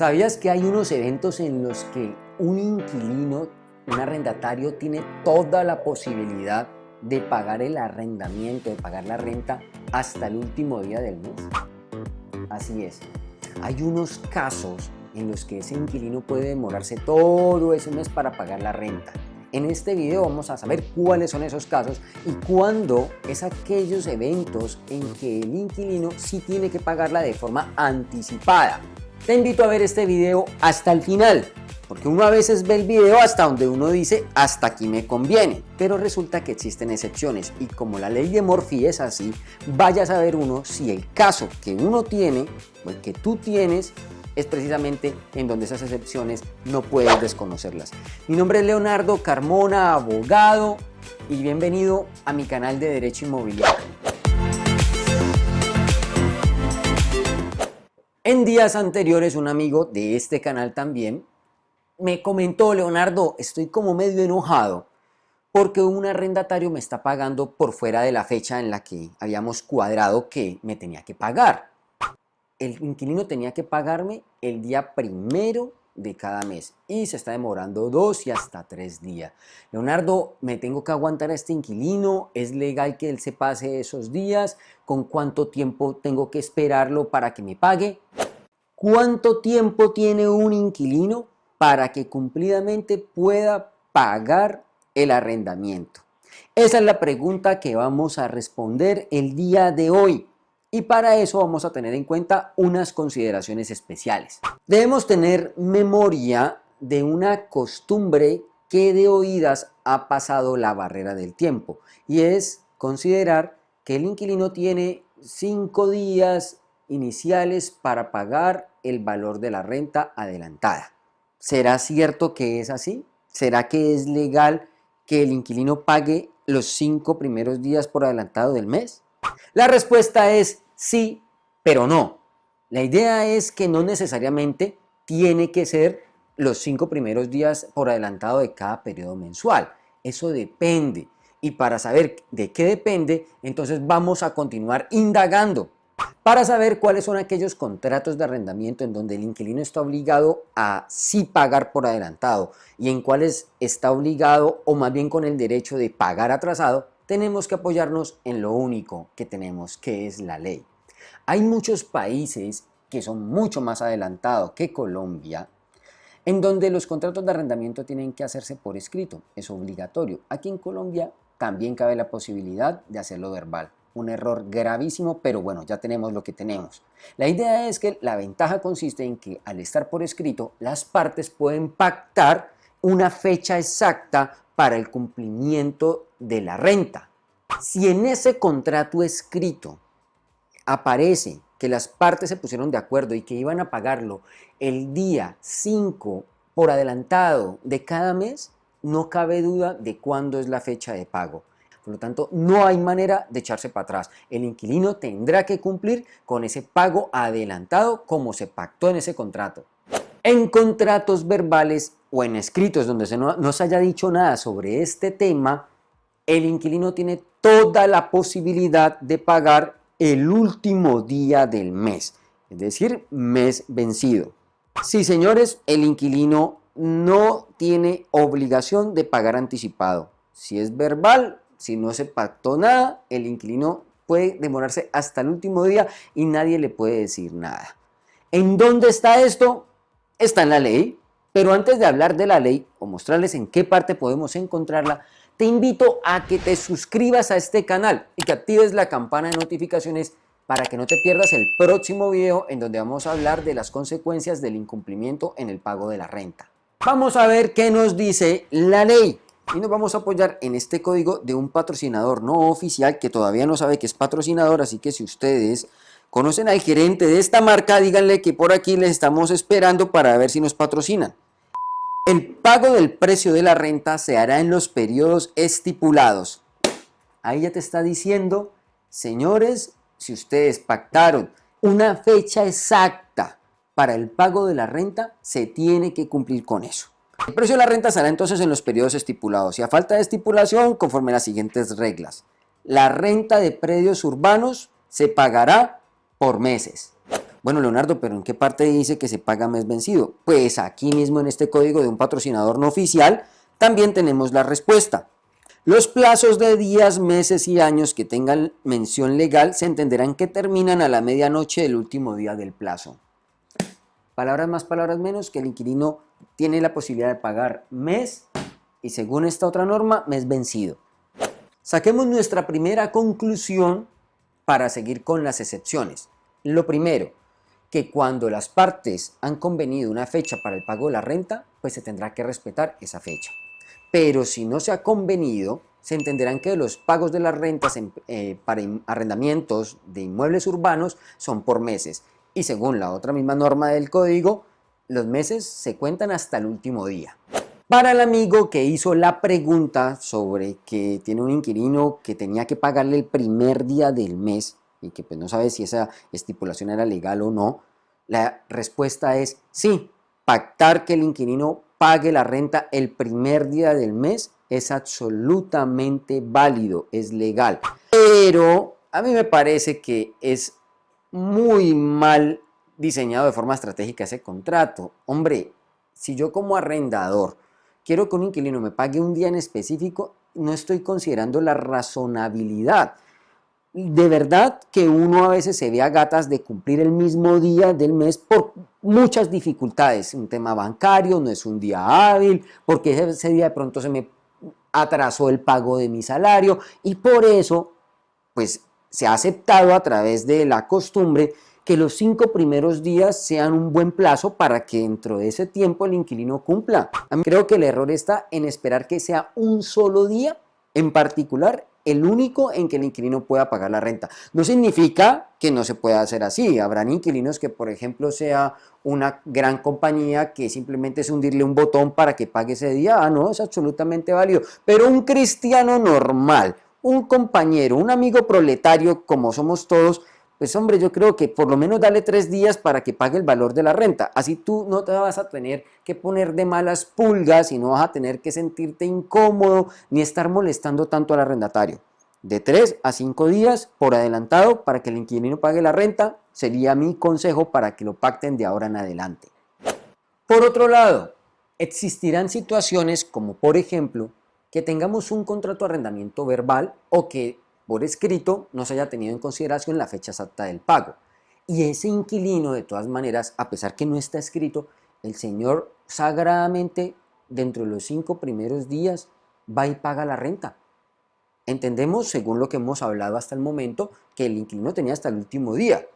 ¿Sabías que hay unos eventos en los que un inquilino, un arrendatario, tiene toda la posibilidad de pagar el arrendamiento, de pagar la renta hasta el último día del mes? Así es. Hay unos casos en los que ese inquilino puede demorarse todo ese mes para pagar la renta. En este video vamos a saber cuáles son esos casos y cuándo es aquellos eventos en que el inquilino sí tiene que pagarla de forma anticipada. Te invito a ver este video hasta el final, porque uno a veces ve el video hasta donde uno dice hasta aquí me conviene, pero resulta que existen excepciones y como la ley de Morphy es así, vaya a saber uno si el caso que uno tiene o el que tú tienes es precisamente en donde esas excepciones no puedes desconocerlas. Mi nombre es Leonardo Carmona, abogado, y bienvenido a mi canal de Derecho Inmobiliario. En días anteriores un amigo de este canal también me comentó, Leonardo, estoy como medio enojado porque un arrendatario me está pagando por fuera de la fecha en la que habíamos cuadrado que me tenía que pagar. El inquilino tenía que pagarme el día primero de cada mes y se está demorando dos y hasta tres días. Leonardo, me tengo que aguantar a este inquilino, ¿es legal que él se pase esos días? ¿Con cuánto tiempo tengo que esperarlo para que me pague? ¿Cuánto tiempo tiene un inquilino para que cumplidamente pueda pagar el arrendamiento? Esa es la pregunta que vamos a responder el día de hoy. Y para eso vamos a tener en cuenta unas consideraciones especiales. Debemos tener memoria de una costumbre que de oídas ha pasado la barrera del tiempo y es considerar que el inquilino tiene cinco días iniciales para pagar el valor de la renta adelantada. ¿Será cierto que es así? ¿Será que es legal que el inquilino pague los cinco primeros días por adelantado del mes? La respuesta es sí, pero no. La idea es que no necesariamente tiene que ser los cinco primeros días por adelantado de cada periodo mensual. Eso depende. Y para saber de qué depende, entonces vamos a continuar indagando para saber cuáles son aquellos contratos de arrendamiento en donde el inquilino está obligado a sí pagar por adelantado y en cuáles está obligado o más bien con el derecho de pagar atrasado, tenemos que apoyarnos en lo único que tenemos, que es la ley. Hay muchos países que son mucho más adelantados que Colombia, en donde los contratos de arrendamiento tienen que hacerse por escrito, es obligatorio. Aquí en Colombia también cabe la posibilidad de hacerlo verbal. Un error gravísimo, pero bueno, ya tenemos lo que tenemos. La idea es que la ventaja consiste en que al estar por escrito, las partes pueden pactar una fecha exacta para el cumplimiento de la renta. Si en ese contrato escrito aparece que las partes se pusieron de acuerdo y que iban a pagarlo el día 5 por adelantado de cada mes, no cabe duda de cuándo es la fecha de pago. Por lo tanto, no hay manera de echarse para atrás. El inquilino tendrá que cumplir con ese pago adelantado como se pactó en ese contrato. En contratos verbales o en escritos donde no se haya dicho nada sobre este tema, el inquilino tiene toda la posibilidad de pagar el último día del mes, es decir, mes vencido. Sí, señores, el inquilino no tiene obligación de pagar anticipado. Si es verbal, si no se pactó nada, el inquilino puede demorarse hasta el último día y nadie le puede decir nada. ¿En dónde está esto? Está en la ley, pero antes de hablar de la ley o mostrarles en qué parte podemos encontrarla, te invito a que te suscribas a este canal y que actives la campana de notificaciones para que no te pierdas el próximo video en donde vamos a hablar de las consecuencias del incumplimiento en el pago de la renta. Vamos a ver qué nos dice la ley y nos vamos a apoyar en este código de un patrocinador no oficial que todavía no sabe que es patrocinador, así que si ustedes conocen al gerente de esta marca, díganle que por aquí les estamos esperando para ver si nos patrocinan. El pago del precio de la renta se hará en los periodos estipulados. Ahí ya te está diciendo, señores, si ustedes pactaron una fecha exacta para el pago de la renta, se tiene que cumplir con eso. El precio de la renta será entonces en los periodos estipulados y a falta de estipulación conforme las siguientes reglas. La renta de predios urbanos se pagará por meses. Bueno, Leonardo, pero ¿en qué parte dice que se paga mes vencido? Pues aquí mismo en este código de un patrocinador no oficial también tenemos la respuesta. Los plazos de días, meses y años que tengan mención legal se entenderán que terminan a la medianoche del último día del plazo. Palabras más, palabras menos, que el inquilino tiene la posibilidad de pagar mes y según esta otra norma, mes vencido. Saquemos nuestra primera conclusión para seguir con las excepciones. Lo primero, que cuando las partes han convenido una fecha para el pago de la renta, pues se tendrá que respetar esa fecha. Pero si no se ha convenido, se entenderán que los pagos de las rentas eh, para arrendamientos de inmuebles urbanos son por meses. Y según la otra misma norma del código, los meses se cuentan hasta el último día. Para el amigo que hizo la pregunta sobre que tiene un inquilino que tenía que pagarle el primer día del mes, y que pues no sabe si esa estipulación era legal o no, la respuesta es sí, pactar que el inquilino pague la renta el primer día del mes es absolutamente válido, es legal. Pero a mí me parece que es muy mal diseñado de forma estratégica ese contrato. Hombre, si yo como arrendador quiero que un inquilino me pague un día en específico, no estoy considerando la razonabilidad de verdad que uno a veces se ve a gatas de cumplir el mismo día del mes por muchas dificultades. Un tema bancario, no es un día hábil, porque ese día de pronto se me atrasó el pago de mi salario y por eso pues se ha aceptado a través de la costumbre que los cinco primeros días sean un buen plazo para que dentro de ese tiempo el inquilino cumpla. A mí creo que el error está en esperar que sea un solo día en particular el único en que el inquilino pueda pagar la renta. No significa que no se pueda hacer así. Habrán inquilinos que, por ejemplo, sea una gran compañía que simplemente es hundirle un botón para que pague ese día. Ah, no, es absolutamente válido. Pero un cristiano normal, un compañero, un amigo proletario como somos todos, pues hombre, yo creo que por lo menos dale tres días para que pague el valor de la renta. Así tú no te vas a tener que poner de malas pulgas y no vas a tener que sentirte incómodo ni estar molestando tanto al arrendatario. De tres a cinco días por adelantado para que el inquilino pague la renta sería mi consejo para que lo pacten de ahora en adelante. Por otro lado, existirán situaciones como por ejemplo que tengamos un contrato de arrendamiento verbal o que por escrito no se haya tenido en consideración la fecha exacta del pago. Y ese inquilino, de todas maneras, a pesar que no está escrito, el señor sagradamente, dentro de los cinco primeros días, va y paga la renta. Entendemos, según lo que hemos hablado hasta el momento, que el inquilino tenía hasta el último día.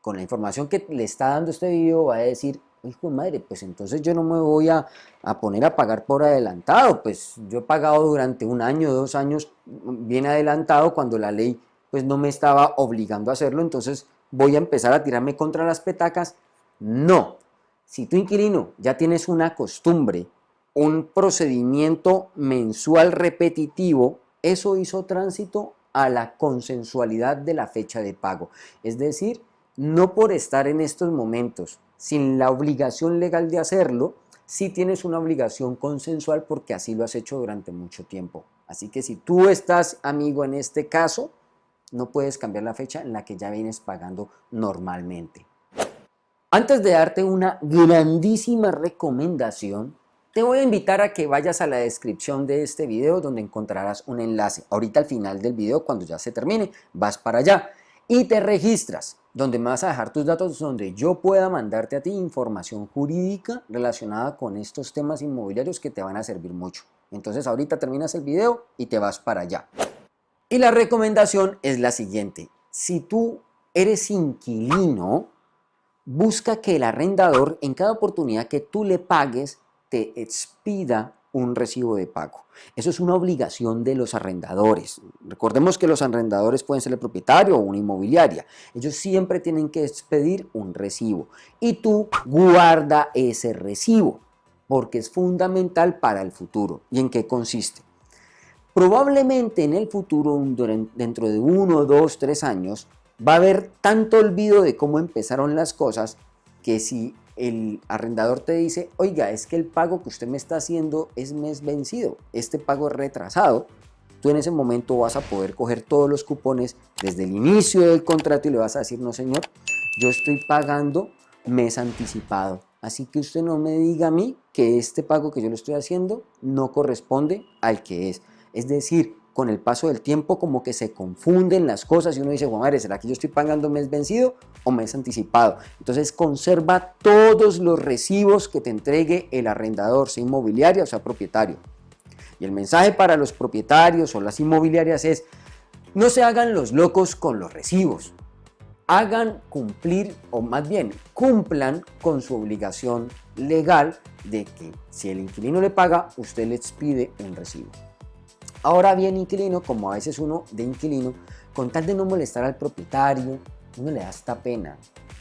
Con la información que le está dando este video va a decir, hijo de madre, pues entonces yo no me voy a, poner a pagar por adelantado, pues yo he pagado durante un año, dos años bien adelantado cuando la ley pues no me estaba obligando a hacerlo, entonces voy a empezar a tirarme contra las petacas. No, si tu inquilino ya tienes una costumbre, un procedimiento mensual repetitivo, eso hizo tránsito a la consensualidad de la fecha de pago. Es decir, no por estar en estos momentos sin la obligación legal de hacerlo, sí tienes una obligación consensual porque así lo has hecho durante mucho tiempo. Así que si tú estás, amigo, en este caso, no puedes cambiar la fecha en la que ya vienes pagando normalmente. Antes de darte una grandísima recomendación, te voy a invitar a que vayas a la descripción de este video donde encontrarás un enlace. Ahorita al final del video, cuando ya se termine, vas para allá y te registras, donde me vas a dejar tus datos, donde yo pueda mandarte a ti información jurídica relacionada con estos temas inmobiliarios que te van a servir mucho. Entonces ahorita terminas el video y te vas para allá. Y la recomendación es la siguiente. Si tú eres inquilino, busca que el arrendador en cada oportunidad que tú le pagues te expida un recibo de pago. Eso es una obligación de los arrendadores. Recordemos que los arrendadores pueden ser el propietario o una inmobiliaria. Ellos siempre tienen que expedir un recibo y tú guarda ese recibo porque es fundamental para el futuro. ¿Y en qué consiste? Probablemente en el futuro, dentro de uno, dos, tres años, va a haber tanto olvido de cómo empezaron las cosas que si el arrendador te dice, oiga, es que el pago que usted me está haciendo es mes vencido, este pago retrasado, tú en ese momento vas a poder coger todos los cupones desde el inicio del contrato y le vas a decir, no señor, yo estoy pagando mes anticipado. Así que usted no me diga a mí que este pago que yo le estoy haciendo no corresponde al que es. Es decir, con el paso del tiempo como que se confunden las cosas y uno dice, Juan madre, ¿será que yo estoy pagando mes vencido o mes anticipado? Entonces conserva todos los recibos que te entregue el arrendador, sea inmobiliaria o sea propietario. Y el mensaje para los propietarios o las inmobiliarias es, no se hagan los locos con los recibos. Hagan cumplir, o más bien, cumplan con su obligación legal de que si el inquilino le paga, usted les pide un recibo. Ahora bien, inquilino, como a veces uno de inquilino, con tal de no molestar al propietario, uno le da esta pena.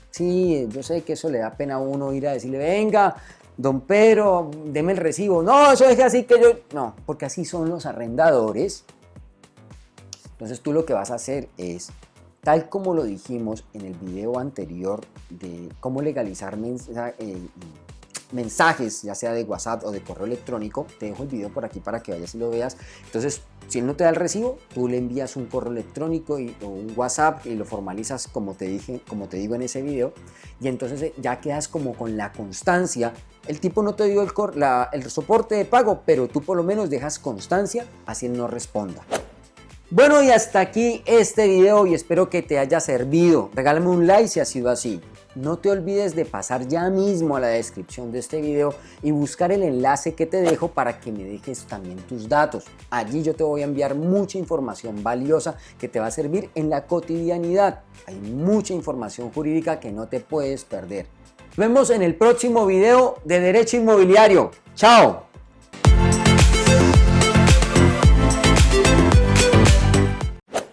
Sí, yo sé que eso le da pena a uno ir a decirle, venga, don Pedro, deme el recibo. No, eso es así que yo... No, porque así son los arrendadores. Entonces tú lo que vas a hacer es, tal como lo dijimos en el video anterior de cómo legalizar eh, mensajes, ya sea de WhatsApp o de correo electrónico, te dejo el video por aquí para que vayas y lo veas. Entonces, si él no te da el recibo, tú le envías un correo electrónico y, o un WhatsApp y lo formalizas como te, dije, como te digo en ese video. Y entonces eh, ya quedas como con la constancia. El tipo no te dio el, el soporte de pago, pero tú por lo menos dejas constancia, así él no responda. Bueno y hasta aquí este video y espero que te haya servido. Regálame un like si ha sido así. No te olvides de pasar ya mismo a la descripción de este video y buscar el enlace que te dejo para que me dejes también tus datos. Allí yo te voy a enviar mucha información valiosa que te va a servir en la cotidianidad. Hay mucha información jurídica que no te puedes perder. Nos vemos en el próximo video de Derecho Inmobiliario. ¡Chao!